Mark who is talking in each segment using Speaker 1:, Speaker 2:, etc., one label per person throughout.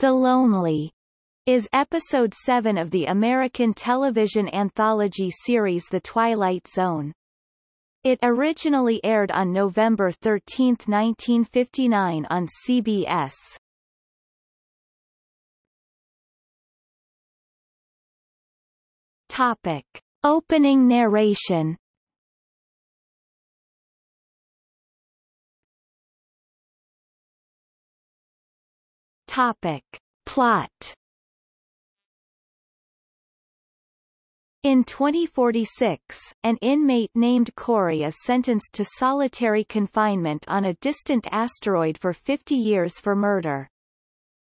Speaker 1: The Lonely is episode 7 of the American television anthology series The Twilight Zone. It originally aired on November 13, 1959 on CBS. Topic. Opening narration Topic. Plot In 2046, an inmate named Corry is sentenced to solitary confinement on a distant asteroid for 50 years for murder.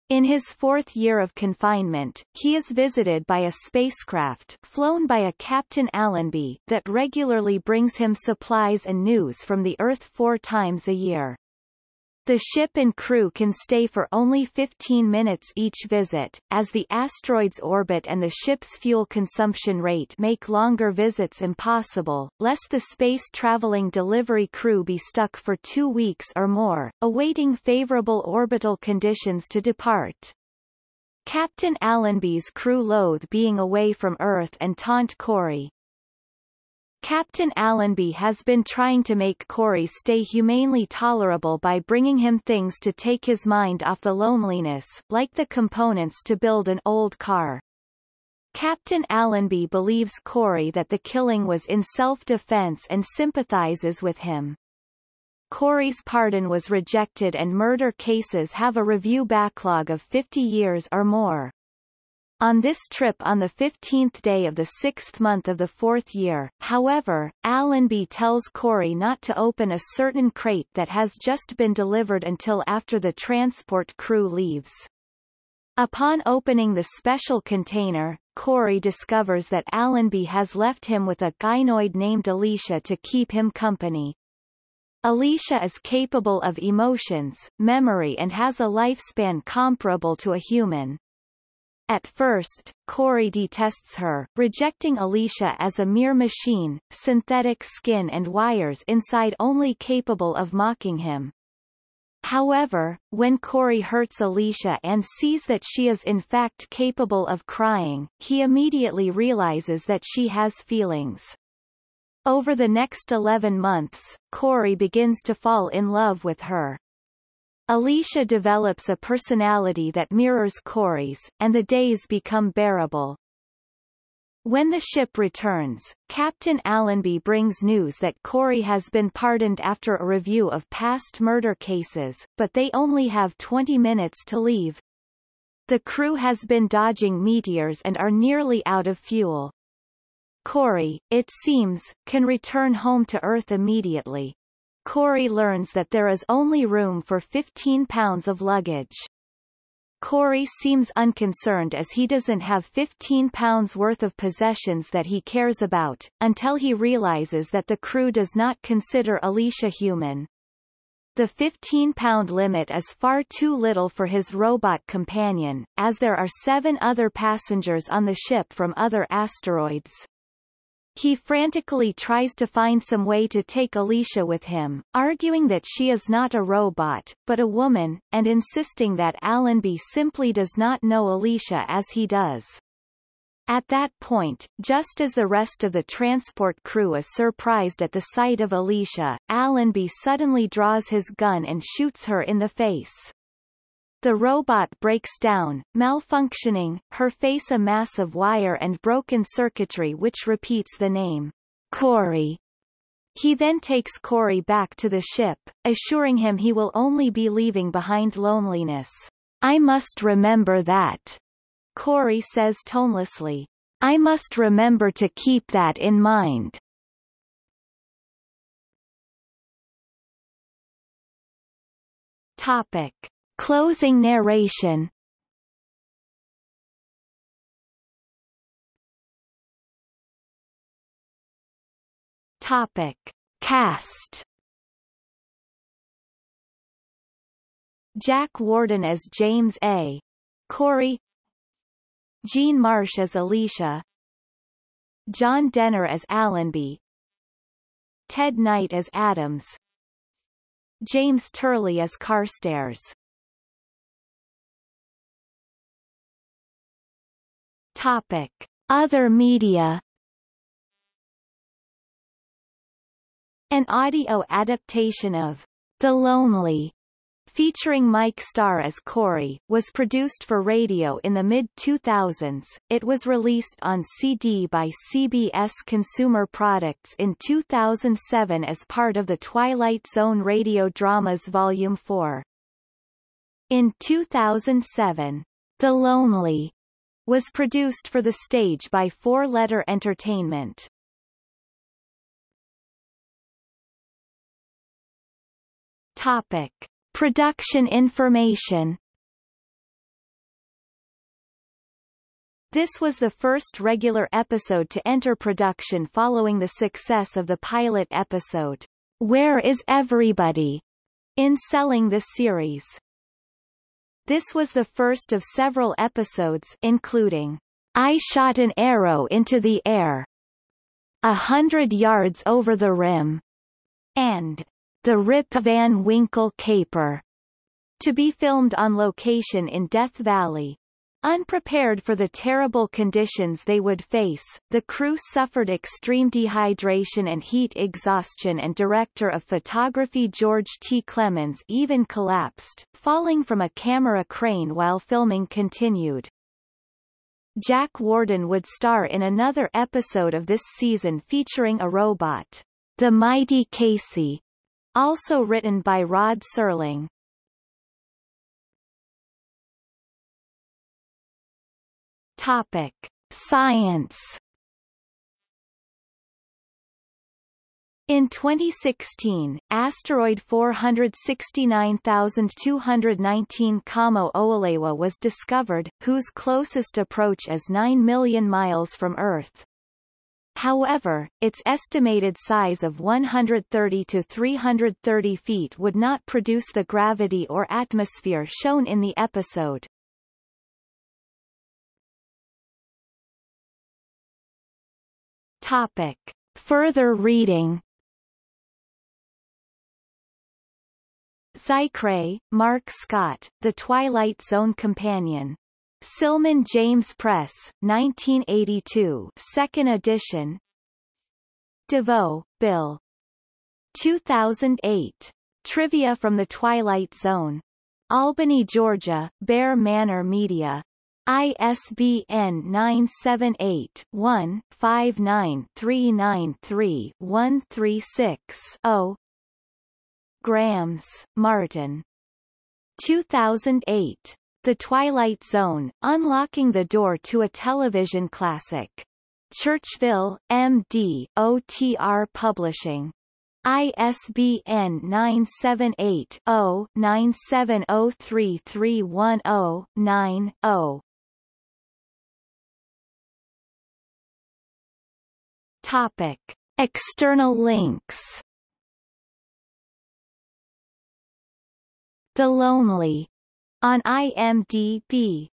Speaker 1: In his fourth year of confinement, he is visited by a spacecraft flown by a Captain Allenby that regularly brings him supplies and news from the Earth four times a year. The ship and crew can stay for only 15 minutes each visit, as the asteroid's orbit and the ship's fuel consumption rate make longer visits impossible, lest the space-traveling delivery crew be stuck for two weeks or more, awaiting favorable orbital conditions to depart. Captain Allenby's crew loathe being away from Earth and taunt Corry, Captain Allenby has been trying to make Corry stay humanely tolerable by bringing him things to take his mind off the loneliness, like the components to build an old car. Captain Allenby believes Corry that the killing was in self-defense and sympathizes with him. Corry's pardon was rejected and murder cases have a review backlog of 50 years or more. On this trip on the 15th day of the sixth month of the fourth year, however, Allenby tells Corry not to open a certain crate that has just been delivered until after the transport crew leaves. Upon opening the special container, Corry discovers that Allenby has left him with a gynoid named Alicia to keep him company. Alicia is capable of emotions, memory and has a lifespan comparable to a human. At first, Corry detests her, rejecting Alicia as a mere machine, synthetic skin and wires inside only capable of mocking him. However, when Corry hurts Alicia and sees that she is in fact capable of crying, he immediately realizes that she has feelings. Over the next 11 months, Corry begins to fall in love with her. Alicia develops a personality that mirrors Corry's, and the days become bearable. When the ship returns, Captain Allenby brings news that Corry has been pardoned after a review of past murder cases, but they only have 20 minutes to leave. The crew has been dodging meteors and are nearly out of fuel. Corry, it seems, can return home to Earth immediately. Corry learns that there is only room for 15 pounds of luggage. Corry seems unconcerned as he doesn't have 15 pounds worth of possessions that he cares about, until he realizes that the crew does not consider Alicia human. The 15-pound limit is far too little for his robot companion, as there are seven other passengers on the ship from other asteroids. He frantically tries to find some way to take Alicia with him, arguing that she is not a robot, but a woman, and insisting that Allenby simply does not know Alicia as he does. At that point, just as the rest of the transport crew is surprised at the sight of Alicia, Allenby suddenly draws his gun and shoots her in the face. The robot breaks down, malfunctioning, her face a mass of wire and broken circuitry which repeats the name, Corry. He then takes Corry back to the ship, assuring him he will only be leaving behind loneliness. I must remember that. Corry says tonelessly. I must remember to keep that in mind. Topic. Closing narration. Topic. Cast. Jack Warden as James A. Corry. Jean Marsh as Alicia. John Dehner as Allenby. Ted Knight as Adams. James Turley as Carstairs Topic. Other media An audio adaptation of The Lonely featuring Mike Starr as Corry, was produced for radio in the mid-2000s. It was released on CD by CBS Consumer Products in 2007 as part of the Twilight Zone radio dramas Volume 4. In 2007, The Lonely was produced for the stage by Four Letter Entertainment. Topic. Production information This was the first regular episode to enter production following the success of the pilot episode, Where is Everybody? in selling the series. This was the first of several episodes including I Shot an Arrow into the Air, A Hundred Yards Over the Rim, and the Rip Van Winkle Caper, to be filmed on location in Death Valley. Unprepared for the terrible conditions they would face, the crew suffered extreme dehydration and heat exhaustion and director of photography George T. Clemens even collapsed, falling from a camera crane while filming continued. Jack Warden would star in another episode of this season featuring a robot, The Mighty Casey, also written by Rod Serling. Topic: Science. In 2016, asteroid 469219 Kamo Oalewa was discovered, whose closest approach is 9 million miles from Earth. However, its estimated size of 130 to 330 feet would not produce the gravity or atmosphere shown in the episode. Topic. Further reading Zicree, Marc Scott, The Twilight Zone Companion. Silman James Press, 1982 second edition DeVoe, Bill. 2008. Trivia from the Twilight Zone. Albany, Georgia, Bear Manor Media. ISBN 978-1-59393-136-0 Grams, Martin. 2008. The Twilight Zone, Unlocking the Door to a Television Classic. Churchville, M.D., OTR Publishing. ISBN 978-0-9703310-9-0. Topic. External links. The Lonely. On IMDb